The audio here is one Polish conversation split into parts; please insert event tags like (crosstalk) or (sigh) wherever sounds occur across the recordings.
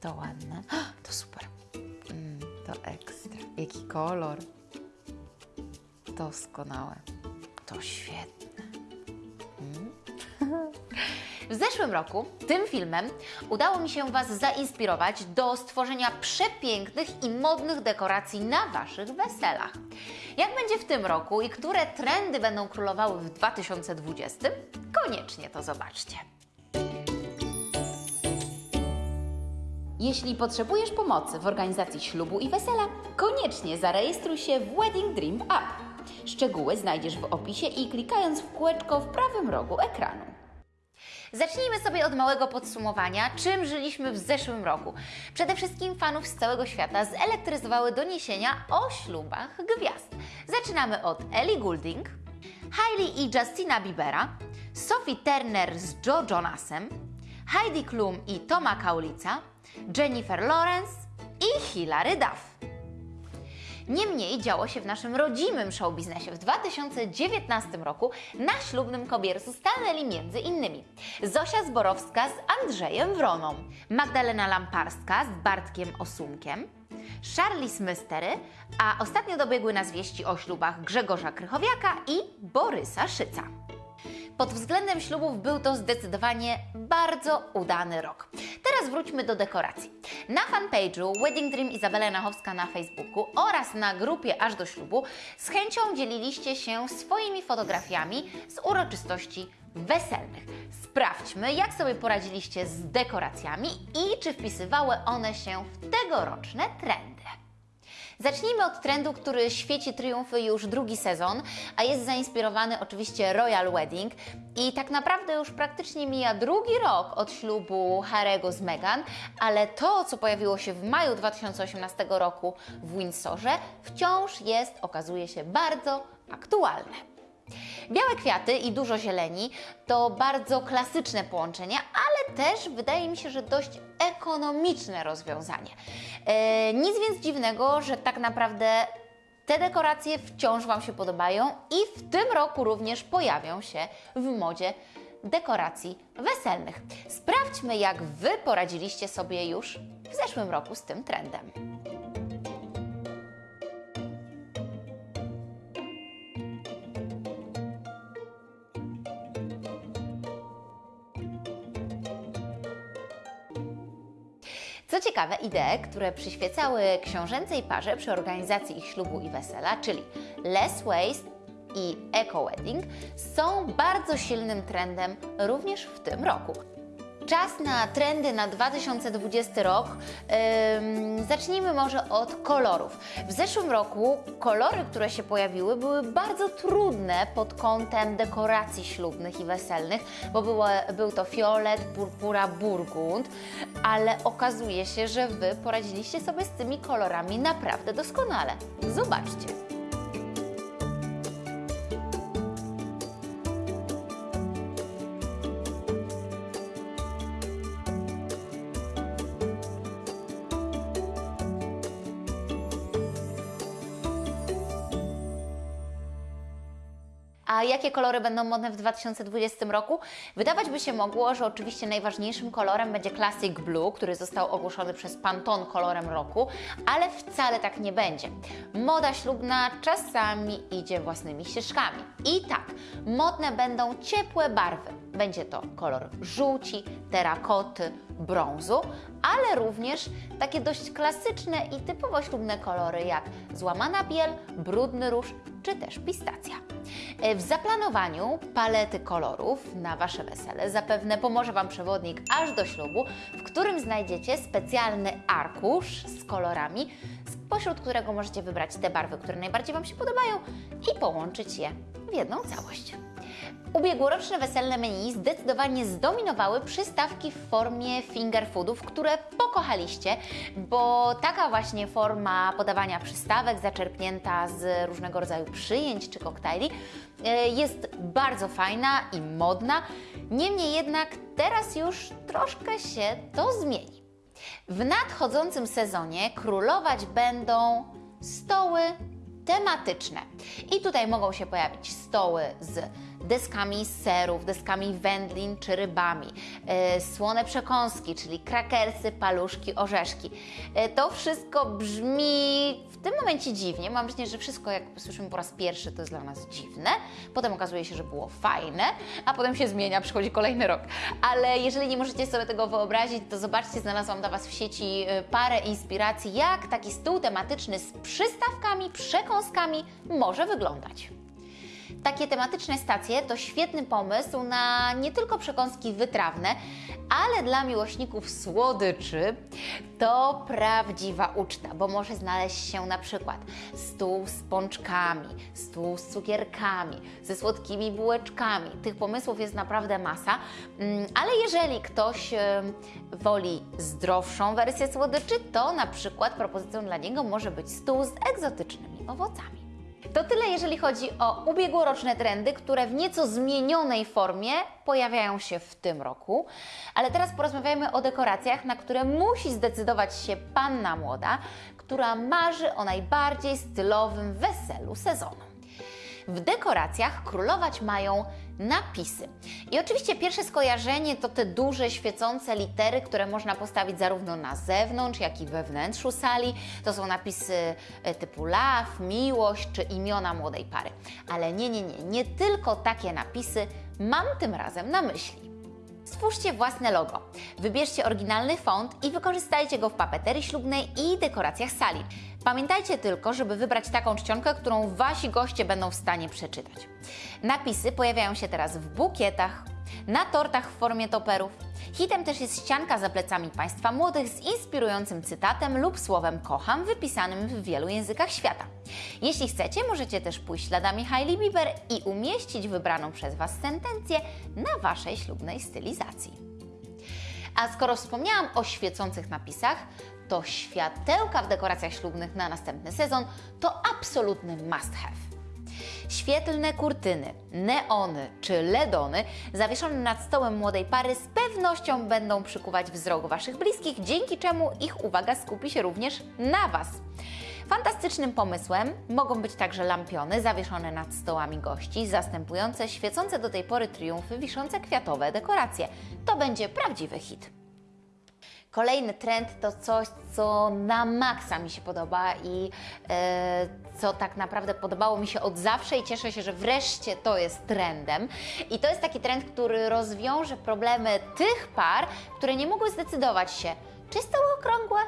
To ładne. (gasps) To super. Mm, to ekstra. Jaki kolor. Doskonałe. To świetne. Mm. W zeszłym roku tym filmem udało mi się Was zainspirować do stworzenia przepięknych i modnych dekoracji na Waszych weselach. Jak będzie w tym roku i które trendy będą królowały w 2020? Koniecznie to zobaczcie. Jeśli potrzebujesz pomocy w organizacji ślubu i wesela, koniecznie zarejestruj się w Wedding Dream App. Szczegóły znajdziesz w opisie i klikając w kółeczko w prawym rogu ekranu. Zacznijmy sobie od małego podsumowania, czym żyliśmy w zeszłym roku. Przede wszystkim fanów z całego świata zelektryzowały doniesienia o ślubach gwiazd. Zaczynamy od Ellie Goulding, Hailey i Justina Biebera, Sophie Turner z Joe Jonasem, Heidi Klum i Toma Kaulica, Jennifer Lawrence i Hilary Duff. Niemniej działo się w naszym rodzimym show biznesie. W 2019 roku na ślubnym kobiercu stanęli między innymi Zosia Zborowska z Andrzejem Wroną, Magdalena Lamparska z Bartkiem Osumkiem, Charlize Mystery, a ostatnio dobiegły nas wieści o ślubach Grzegorza Krychowiaka i Borysa Szyca. Pod względem ślubów był to zdecydowanie bardzo udany rok. Teraz wróćmy do dekoracji. Na fanpage'u Wedding Dream Izabela Nachowska na Facebooku oraz na grupie Aż do ślubu z chęcią dzieliliście się swoimi fotografiami z uroczystości weselnych. Sprawdźmy, jak sobie poradziliście z dekoracjami i czy wpisywały one się w tegoroczne trendy. Zacznijmy od trendu, który świeci triumfy już drugi sezon, a jest zainspirowany oczywiście Royal Wedding i tak naprawdę już praktycznie mija drugi rok od ślubu Harego z Meghan, ale to, co pojawiło się w maju 2018 roku w Windsorze, wciąż jest, okazuje się, bardzo aktualne. Białe kwiaty i dużo zieleni to bardzo klasyczne połączenie, ale też wydaje mi się, że dość ekonomiczne rozwiązanie. E, nic więc dziwnego, że tak naprawdę te dekoracje wciąż Wam się podobają i w tym roku również pojawią się w modzie dekoracji weselnych. Sprawdźmy, jak Wy poradziliście sobie już w zeszłym roku z tym trendem. Co ciekawe, idee, które przyświecały książęcej parze przy organizacji ich ślubu i wesela, czyli less waste i eco wedding, są bardzo silnym trendem również w tym roku. Czas na trendy na 2020 rok. Ym, zacznijmy może od kolorów. W zeszłym roku kolory, które się pojawiły, były bardzo trudne pod kątem dekoracji ślubnych i weselnych, bo było, był to fiolet, purpura, burgund, ale okazuje się, że Wy poradziliście sobie z tymi kolorami naprawdę doskonale. Zobaczcie. A jakie kolory będą modne w 2020 roku? Wydawać by się mogło, że oczywiście najważniejszym kolorem będzie Classic Blue, który został ogłoszony przez Pantone kolorem roku, ale wcale tak nie będzie. Moda ślubna czasami idzie własnymi ścieżkami. I tak, modne będą ciepłe barwy. Będzie to kolor żółci, terakoty, brązu, ale również takie dość klasyczne i typowo ślubne kolory jak złamana biel, brudny róż czy też pistacja. E, W zaplanowaniu palety kolorów na Wasze wesele zapewne pomoże Wam przewodnik aż do ślubu, w którym znajdziecie specjalny arkusz z kolorami, spośród którego możecie wybrać te barwy, które najbardziej Wam się podobają i połączyć je w jedną całość. Ubiegłoroczne weselne menu zdecydowanie zdominowały przystawki w formie finger foodów, które pokochaliście, bo taka właśnie forma podawania przystawek zaczerpnięta z różnego rodzaju przyjęć czy koktajli e, jest bardzo fajna i modna. Niemniej jednak teraz już troszkę się to zmieni. W nadchodzącym sezonie królować będą stoły tematyczne. I tutaj mogą się pojawić stoły z deskami serów, deskami wędlin czy rybami, e, słone przekąski, czyli krakersy, paluszki, orzeszki. E, To wszystko brzmi w tym momencie dziwnie. Mam wrażenie, że wszystko jak słyszymy po raz pierwszy to jest dla nas dziwne. Potem okazuje się, że było fajne, a potem się zmienia, przychodzi kolejny rok. Ale jeżeli nie możecie sobie tego wyobrazić, to zobaczcie, znalazłam dla Was w sieci e, parę inspiracji, jak taki stół tematyczny z przystawkami, przekąskami może wyglądać. Takie tematyczne stacje to świetny pomysł na nie tylko przekąski wytrawne, ale dla miłośników słodyczy to prawdziwa uczta, bo może znaleźć się na przykład stół z pączkami, stół z cukierkami, ze słodkimi bułeczkami. Tych pomysłów jest naprawdę masa, Mm, ale jeżeli ktoś em, woli zdrowszą wersję słodyczy, to na przykład propozycją dla niego może być stół z egzotycznymi owocami. To tyle, jeżeli chodzi o ubiegłoroczne trendy, które w nieco zmienionej formie pojawiają się w tym roku. Ale teraz porozmawiajmy o dekoracjach, na które musi zdecydować się panna młoda, która marzy o najbardziej stylowym weselu sezonu. W dekoracjach królować mają napisy. I oczywiście pierwsze skojarzenie to te duże, świecące litery, które można postawić zarówno na zewnątrz, jak i we wnętrzu sali. To są napisy e, typu love, miłość czy imiona młodej pary. Ale nie, nie, nie, nie tylko takie napisy mam tym razem na myśli. Stwórzcie własne logo. Wybierzcie oryginalny font i wykorzystajcie go w papeterii ślubnej i dekoracjach sali. Pamiętajcie tylko, żeby wybrać taką czcionkę, którą Wasi goście będą w stanie przeczytać. Napisy pojawiają się teraz w bukietach, na tortach w formie toperów. Hitem też jest ścianka za plecami Państwa młodych z inspirującym cytatem lub słowem kocham wypisanym w wielu językach świata. Jeśli chcecie, możecie też pójść śladami Hailey Bieber i umieścić wybraną przez Was sentencję na Waszej ślubnej stylizacji. A skoro wspomniałam o świecących napisach, to światełka w dekoracjach ślubnych na następny sezon to absolutny must have. Świetlne kurtyny, neony czy ledony zawieszone nad stołem młodej pary z pewnością będą przykuwać wzrok Waszych bliskich, dzięki czemu ich uwaga skupi się również na Was. Fantastycznym pomysłem mogą być także lampiony zawieszone nad stołami gości, zastępujące świecące do tej pory triumfy wiszące kwiatowe dekoracje. To będzie prawdziwy hit. Kolejny trend to coś, co na maksa mi się podoba i e, co tak naprawdę podobało mi się od zawsze i cieszę się, że wreszcie to jest trendem. I to jest taki trend, który rozwiąże problemy tych par, które nie mogły zdecydować się, czy stoły okrągłe,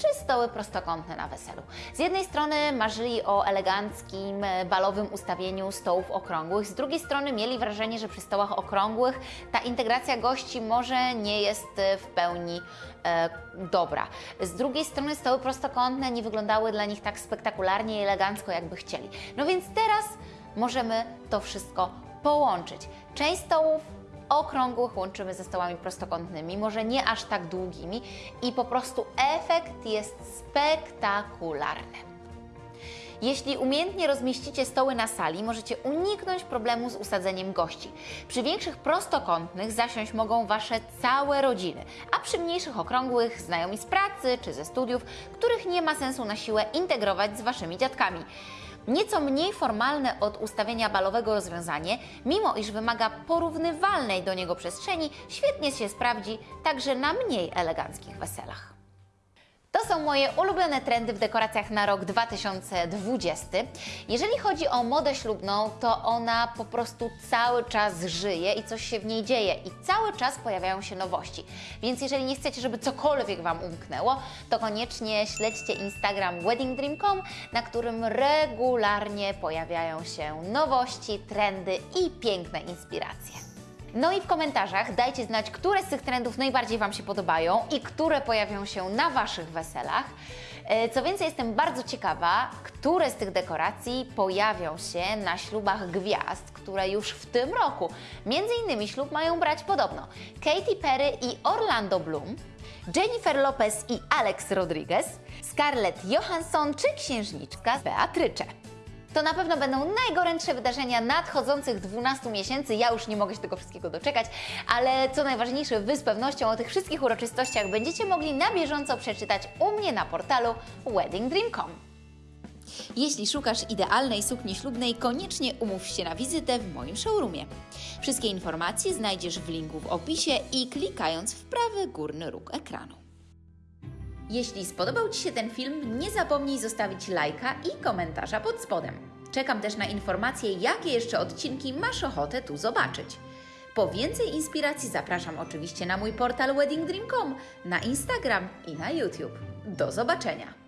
czy stoły prostokątne na weselu. Z jednej strony marzyli o eleganckim, e, balowym ustawieniu stołów okrągłych, z drugiej strony mieli wrażenie, że przy stołach okrągłych ta integracja gości może nie jest e, w pełni e, dobra. Z drugiej strony stoły prostokątne nie wyglądały dla nich tak spektakularnie i elegancko, jakby chcieli. No więc teraz możemy to wszystko połączyć. Część stołów okrągłych łączymy ze stołami prostokątnymi, może nie aż tak długimi i po prostu efekt jest spektakularny. Jeśli umiejętnie rozmieścicie stoły na sali, możecie uniknąć problemu z usadzeniem gości. Przy większych prostokątnych zasiąść mogą Wasze całe rodziny, a przy mniejszych okrągłych znajomi z pracy czy ze studiów, których nie ma sensu na siłę integrować z Waszymi dziadkami. Nieco mniej formalne od ustawienia balowego rozwiązanie, mimo iż wymaga porównywalnej do niego przestrzeni, świetnie się sprawdzi także na mniej eleganckich weselach. To są moje ulubione trendy w dekoracjach na rok 2020. Jeżeli chodzi o modę ślubną, to ona po prostu cały czas żyje i coś się w niej dzieje i cały czas pojawiają się nowości. Więc jeżeli nie chcecie, żeby cokolwiek Wam umknęło, to koniecznie śledźcie Instagram weddingdream.com, na którym regularnie pojawiają się nowości, trendy i piękne inspiracje. No i w komentarzach dajcie znać, które z tych trendów najbardziej Wam się podobają i które pojawią się na Waszych weselach. E, Co więcej, jestem bardzo ciekawa, które z tych dekoracji pojawią się na ślubach gwiazd, które już w tym roku, między innymi ślub mają brać podobno Katy Perry i Orlando Bloom, Jennifer Lopez i Alex Rodriguez, Scarlett Johansson czy księżniczka Beatrycze. To na pewno będą najgorętsze wydarzenia nadchodzących 12 miesięcy. Ja już nie mogę się tego wszystkiego doczekać, ale co najważniejsze, Wy z pewnością o tych wszystkich uroczystościach będziecie mogli na bieżąco przeczytać u mnie na portalu weddingdream.com. Jeśli szukasz idealnej sukni ślubnej, koniecznie umów się na wizytę w moim showroomie. Wszystkie informacje znajdziesz w linku w opisie i klikając w prawy górny róg ekranu. Jeśli spodobał Ci się ten film, nie zapomnij zostawić lajka i komentarza pod spodem. Czekam też na informacje, jakie jeszcze odcinki masz ochotę tu zobaczyć. Po więcej inspiracji zapraszam oczywiście na mój portal weddingdream.com, na Instagram i na YouTube. Do zobaczenia!